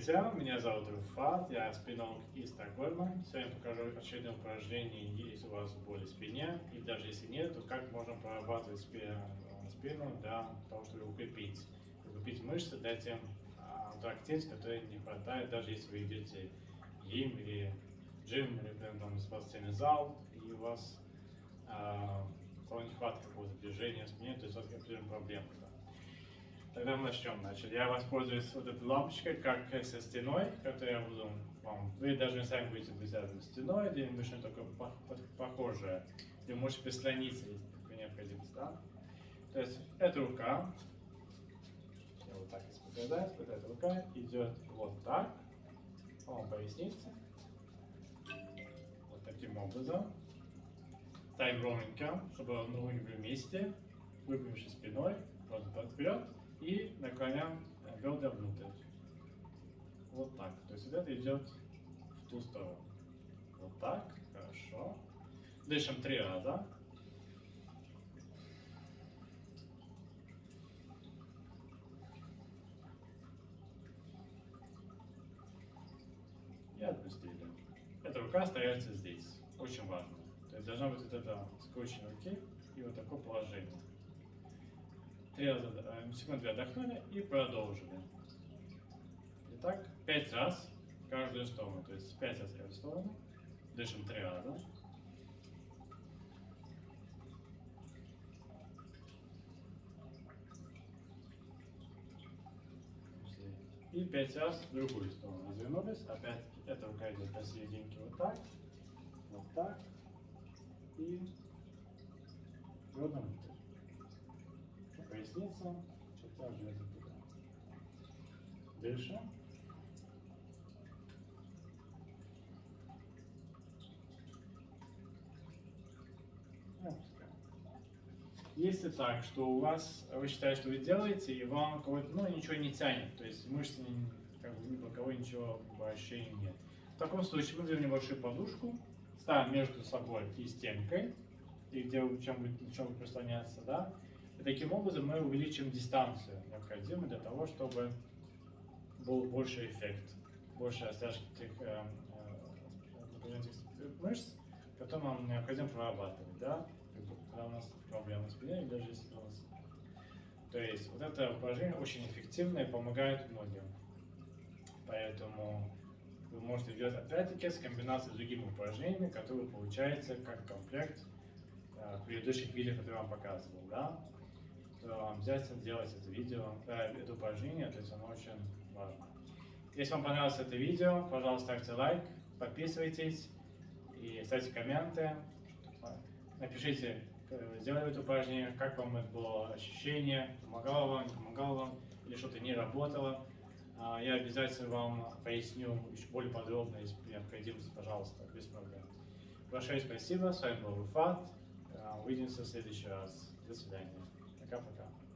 Здравствуйте, меня зовут Руфат, я спинолог из Стокгольма. Сегодня покажу очередное упражнение, если у вас боль в спине, и даже если нет, то как можно прорабатывать спину для того, чтобы укрепить, укрепить мышцы, дать им ту активность, не хватает, даже если вы идете гим или джим, или там, спортивный зал, и у вас а, нехватка какого-то движения в спине, то есть у вас проблемы. Тогда мы начнем. Значит, я воспользуюсь вот этой лампочкой, как со стеной, которую я буду вам... Вы даже сами будете быть стеной, где-нибудь что-то такое похожее. Вы можете прислониться, если такая необходимость, да? То есть, эта рука, я вот так если показать, вот эта рука идет вот так, по пояснице, вот таким образом. Ставим ровненько, чтобы ноги были вместе, выпрямившись спиной, вот вперед, и наклоняем бедра внутрь. Вот так. То есть это идет в ту сторону. Вот так. Хорошо. Дышим три раза. И отпустили. Эта рука остается здесь. Очень важно. То есть должна быть вот эта скрученная руки и вот такое положение. Три раза, э, секунд две отдохнули и продолжили. Итак, пять раз каждую сторону. То есть пять раз в каждую сторону. Дышим три раза. И пять раз в другую сторону развернулись. Опять эта рука идет посерединке вот так, вот так и бедром поясница, черта железа туда. Дышим. Если так, что у вас, вы считаете, что вы делаете, и вам ну, ничего не тянет, то есть мышцы, как бы, ни по кого ничего ощущений нет. В таком случае мы берем небольшую подушку, ставим между собой и стенкой, и где чем будет, чем будет прислоняться, да, и таким образом мы увеличим дистанцию, необходимую для того, чтобы был больше эффект, больше растяжки тех э, э, мышц, которые нам необходимо прорабатывать, да, когда у нас проблемы с спиной, даже если у нас... То есть вот это упражнение очень эффективное и помогает многим. Поэтому вы можете делать опять-таки с комбинацией с другими упражнениями, которые получаются как комплект э, предыдущих видео, которые я вам показывал, да то обязательно делать это видео, э, это упражнение, то есть оно очень важно. Если вам понравилось это видео, пожалуйста, ставьте лайк, подписывайтесь и ставьте комменты. Напишите, э, сделали это упражнение, как вам это было ощущение, помогало вам, не помогало вам, или что-то не работало. А, я обязательно вам поясню еще более подробно, если необходимость, пожалуйста, без проблем. Большое спасибо, с вами был Руфат. Увидимся в следующий раз. До свидания. 正好正好